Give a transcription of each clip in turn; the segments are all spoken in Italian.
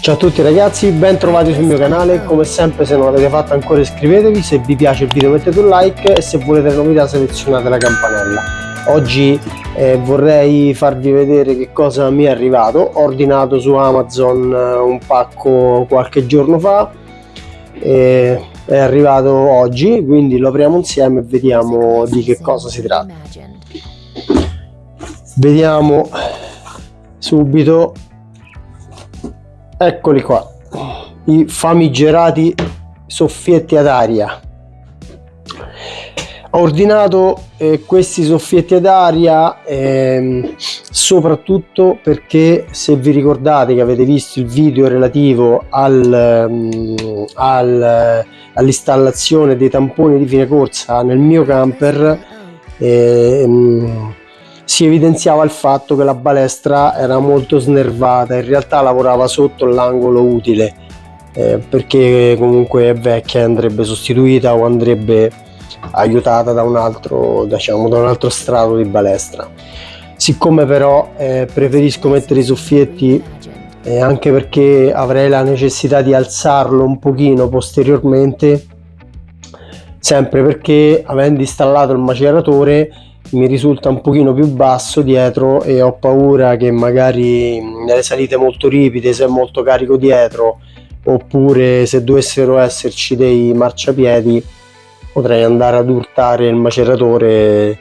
Ciao a tutti ragazzi, ben trovati sul mio canale, come sempre se non l'avete fatto ancora iscrivetevi, se vi piace il video mettete un like e se volete novità selezionate la campanella. Oggi eh, vorrei farvi vedere che cosa mi è arrivato, ho ordinato su Amazon eh, un pacco qualche giorno fa, e è arrivato oggi, quindi lo apriamo insieme e vediamo di che cosa si tratta. Vediamo subito eccoli qua. I famigerati soffietti ad aria. Ho ordinato eh, questi soffietti ad aria ehm, soprattutto perché se vi ricordate che avete visto il video relativo al, um, al, all'installazione dei tamponi di fine corsa nel mio camper ehm, si evidenziava il fatto che la balestra era molto snervata, in realtà lavorava sotto l'angolo utile eh, perché comunque è vecchia e andrebbe sostituita o andrebbe aiutata da un altro, diciamo, da un altro strato di balestra. Siccome però eh, preferisco mettere i soffietti eh, anche perché avrei la necessità di alzarlo un pochino posteriormente sempre perché avendo installato il maceratore mi risulta un pochino più basso dietro e ho paura che magari nelle salite molto ripide se è molto carico dietro oppure se dovessero esserci dei marciapiedi potrei andare ad urtare il maceratore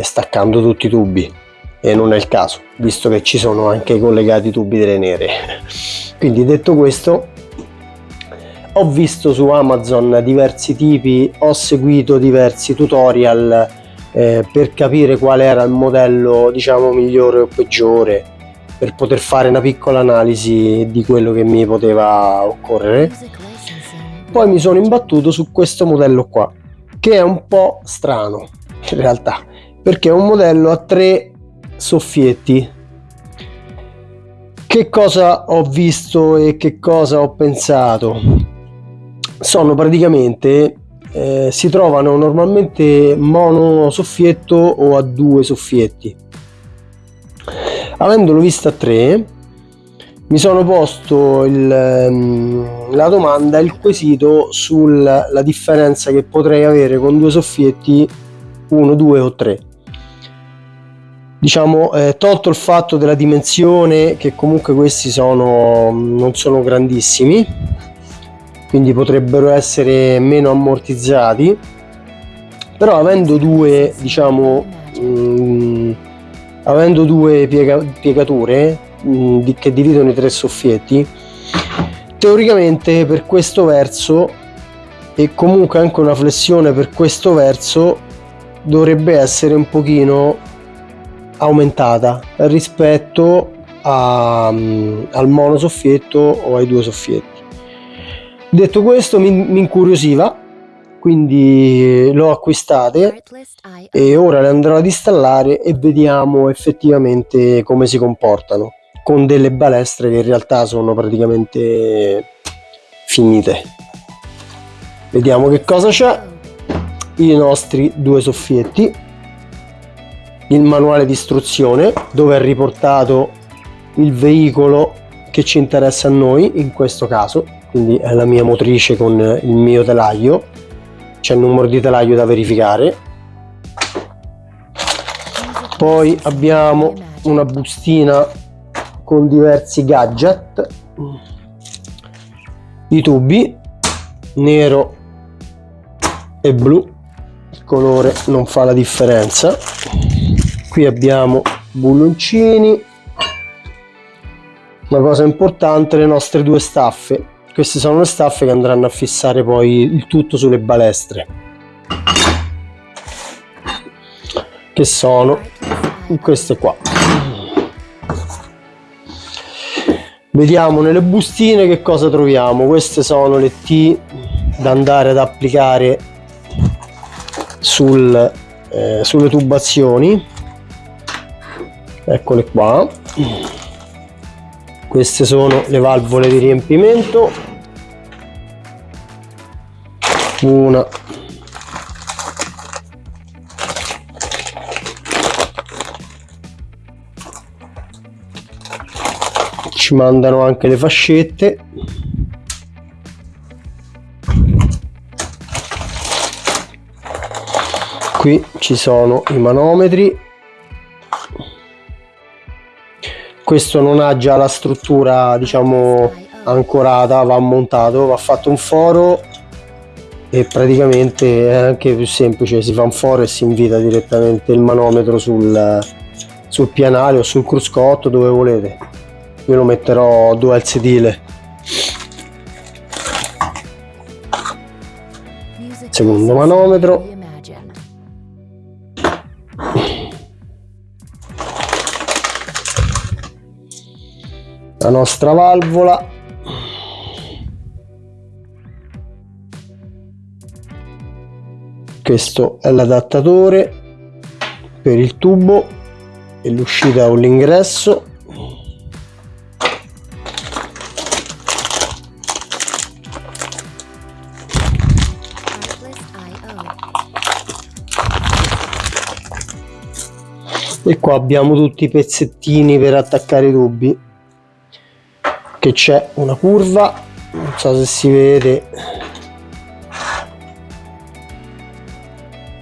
staccando tutti i tubi. E non è il caso visto che ci sono anche collegati tubi delle nere. Quindi detto questo ho visto su Amazon diversi tipi ho seguito diversi tutorial eh, per capire qual era il modello diciamo migliore o peggiore per poter fare una piccola analisi di quello che mi poteva occorrere. Poi mi sono imbattuto su questo modello qua che è un po' strano in realtà perché è un modello a tre soffietti che cosa ho visto e che cosa ho pensato? Sono praticamente eh, si trovano normalmente mono soffietto o a due soffietti avendolo visto a tre mi sono posto il, ehm, la domanda il quesito sulla differenza che potrei avere con due soffietti 1 2 o 3 diciamo eh, tolto il fatto della dimensione che comunque questi sono non sono grandissimi quindi potrebbero essere meno ammortizzati. Però avendo due diciamo mh, mm, avendo due piega, piegature mh, mm, di, che dividono i tre soffietti teoricamente per questo verso e comunque anche una flessione per questo verso dovrebbe essere un pochino aumentata rispetto a, um, al mono soffietto o ai due soffietti Detto questo mi, mi incuriosiva, quindi l'ho acquistate e ora le andrò ad installare e vediamo effettivamente come si comportano con delle balestre che in realtà sono praticamente finite. Vediamo che cosa c'è, i nostri due soffietti, il manuale di istruzione dove è riportato il veicolo che ci interessa a noi in questo caso quindi è la mia motrice con il mio telaio. C'è il numero di telaio da verificare. Poi abbiamo una bustina con diversi gadget. I tubi nero e blu. Il colore non fa la differenza. Qui abbiamo bulloncini. Una cosa importante le nostre due staffe queste sono le staffe che andranno a fissare poi il tutto sulle balestre. Che sono queste qua. Vediamo nelle bustine che cosa troviamo. Queste sono le T da andare ad applicare sul, eh, sulle tubazioni. Eccole qua queste sono le valvole di riempimento. Una. Ci mandano anche le fascette. Qui ci sono i manometri questo non ha già la struttura diciamo ancorata va montato va fatto un foro e praticamente è anche più semplice si fa un foro e si invita direttamente il manometro sul, sul pianale o sul cruscotto dove volete. Io lo metterò dual sedile. Secondo manometro la nostra valvola. Questo è l'adattatore per il tubo e l'uscita o l'ingresso. E qua abbiamo tutti i pezzettini per attaccare i tubi che c'è una curva non so se si vede.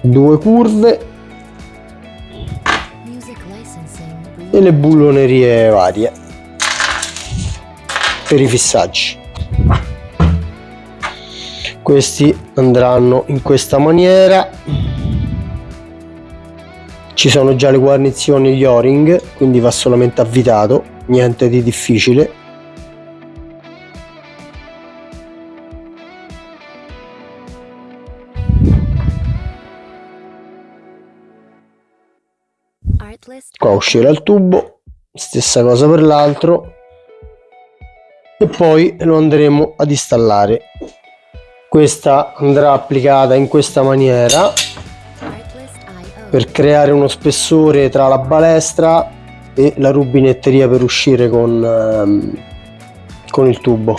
Due curve. E le bullonerie varie. Per i fissaggi. Questi andranno in questa maniera. Ci sono già le guarnizioni gli o-ring quindi va solamente avvitato niente di difficile qua uscirà il tubo stessa cosa per l'altro. E poi lo andremo ad installare. Questa andrà applicata in questa maniera. Per creare uno spessore tra la balestra e la rubinetteria per uscire con, ehm, con il tubo.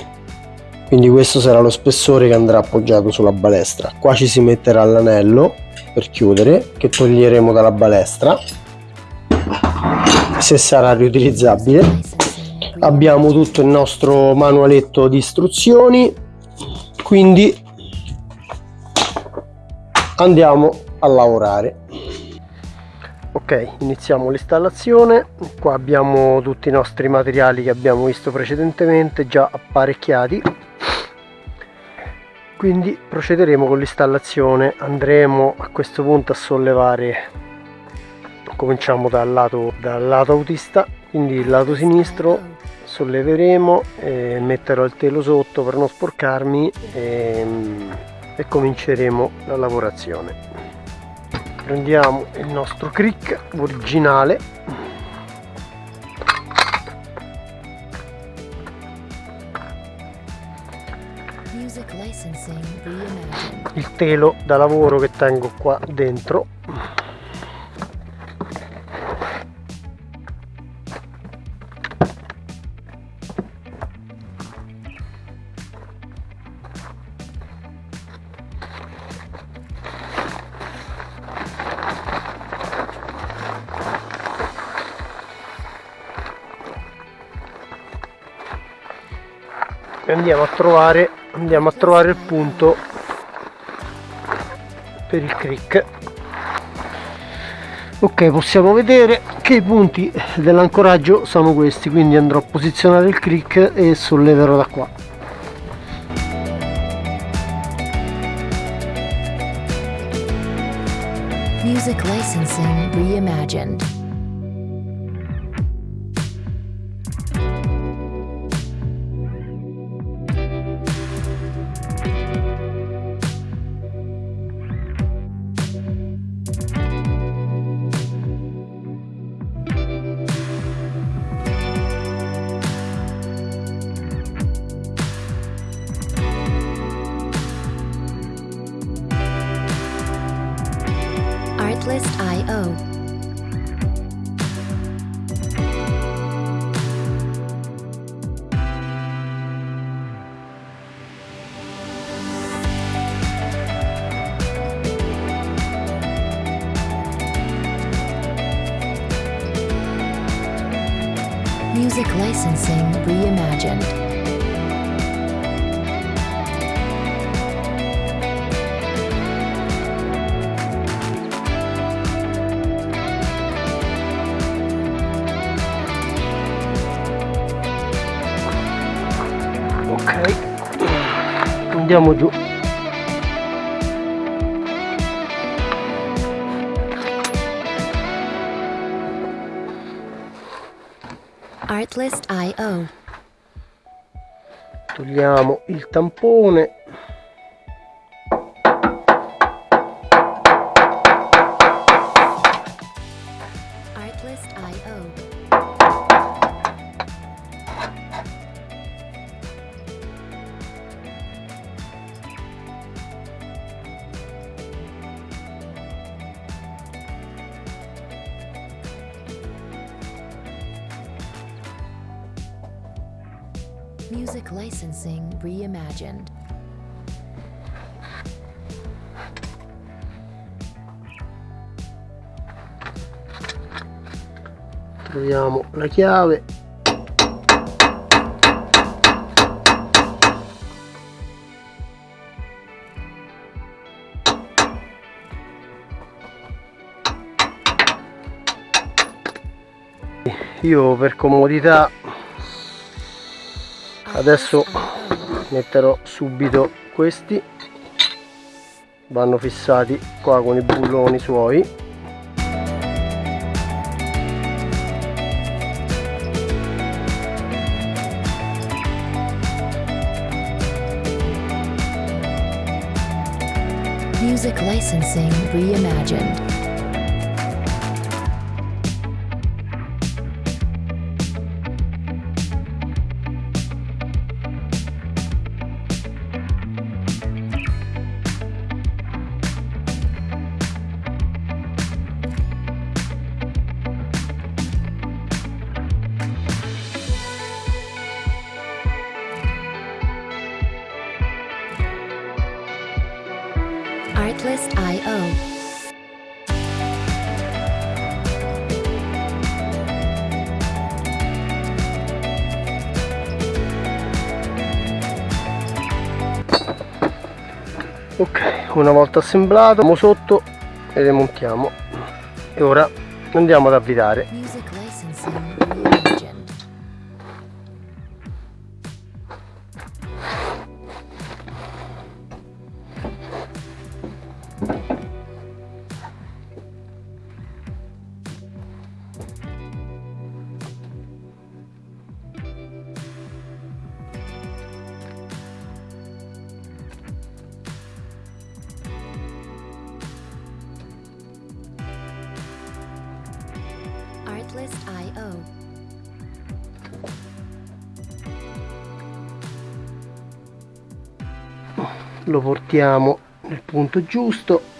Quindi questo sarà lo spessore che andrà appoggiato sulla balestra. Qua ci si metterà l'anello per chiudere che toglieremo dalla balestra se sarà riutilizzabile. Abbiamo tutto il nostro manualetto di istruzioni quindi andiamo a lavorare. Ok iniziamo l'installazione. Qua abbiamo tutti i nostri materiali che abbiamo visto precedentemente già apparecchiati. Quindi procederemo con l'installazione. Andremo a questo punto a sollevare cominciamo dal lato, dal lato autista quindi il lato sinistro solleveremo e metterò il telo sotto per non sporcarmi e, e cominceremo la lavorazione. Prendiamo il nostro crick originale. Il telo da lavoro che tengo qua dentro e andiamo a trovare andiamo a trovare il punto per il crick. Ok possiamo vedere che i punti dell'ancoraggio sono questi quindi andrò a posizionare il crick e solleverò da qua. Music licensing reimagined licensing reimagined. ok andiamo giù Artlist.io. togliamo il tampone Music licensing reimagined. troviamo la chiave io per comodità adesso metterò subito questi vanno fissati qua con i bulloni suoi Music licensing reimagined. Artlist.io. ok una volta assemblato andiamo sotto e le montiamo e ora andiamo ad avvitare lo portiamo nel punto giusto.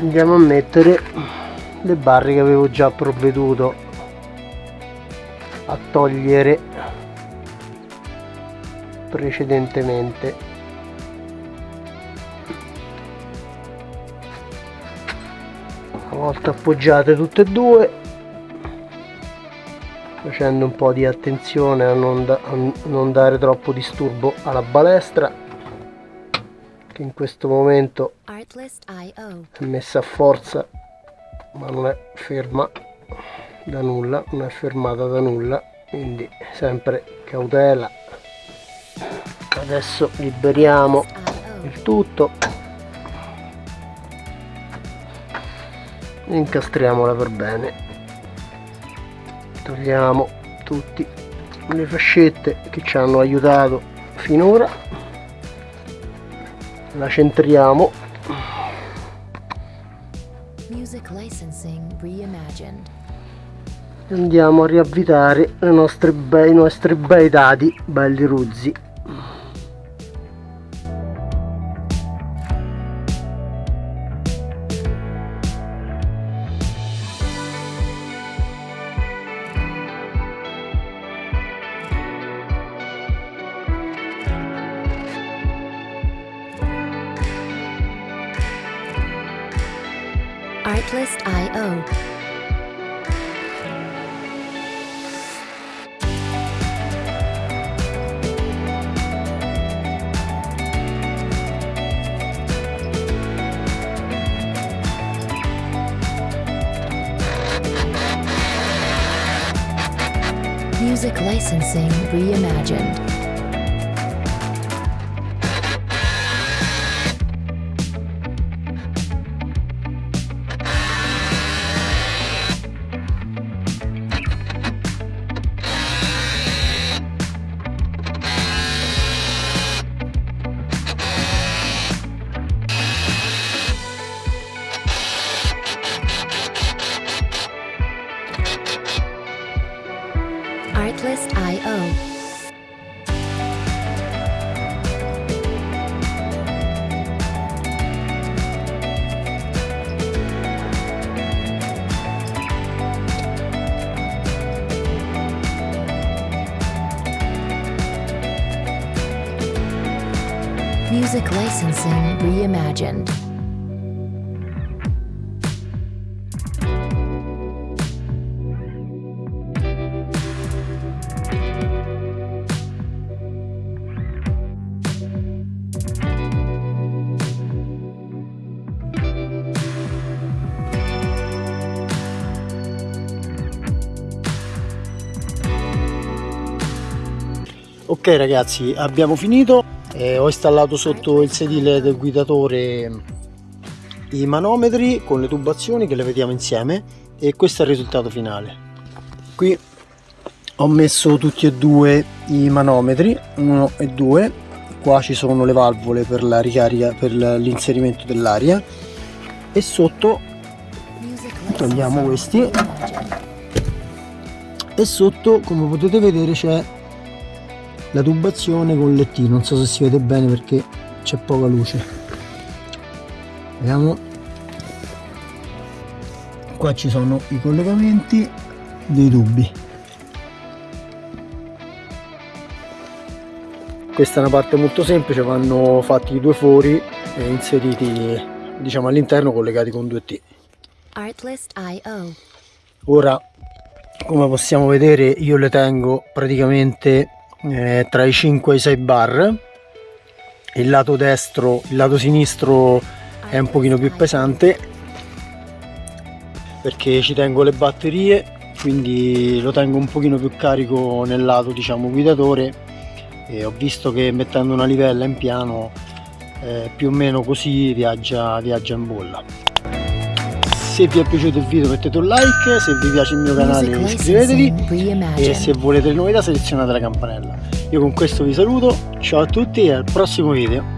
Andiamo a mettere le barre che avevo già provveduto a togliere precedentemente una volta appoggiate tutte e due facendo un po' di attenzione a non, da- a non dare troppo disturbo alla balestra che in questo momento è messa a forza ma non è ferma da nulla non è fermata da nulla quindi sempre cautela. Adesso liberiamo il tutto incastriamola per bene. Togliamo tutte le fascette che ci hanno aiutato finora. La centriamo. Andiamo a riavvitare le nostre bei, i nostri bei dadi belli ruzzi Artlist.io. Music licensing reimagined. Music licensing reimagined. Ok ragazzi, abbiamo finito. Eh, ho installato sotto il sedile del guidatore i manometri con le tubazioni che le vediamo insieme e questo è il risultato finale. Qui ho messo tutti e due i manometri, uno e due. Qua ci sono le valvole per la ricarica, per l'inserimento dell'aria e sotto Togliamo questi. e sotto come potete vedere c'è la tubazione con le T non so se si vede bene perché c'è poca luce. Vediamo. Qua ci sono i collegamenti dei tubi. Questa è una parte molto semplice vanno fatti i due fori e inseriti diciamo all'interno collegati con due T. Ora come possiamo vedere io le tengo praticamente eh, tra i 5 e i 6 bar. Il lato destro il lato sinistro è un pochino più pesante perché ci tengo le batterie quindi lo tengo un pochino più carico nel lato diciamo guidatore. E ho visto che mettendo una livella in piano eh, più o meno così viaggia, viaggia in bolla se vi è piaciuto il video mettete un like se vi piace il mio canale iscrivetevi e se volete le novità selezionate la campanella. Io con questo vi saluto ciao a tutti e al prossimo video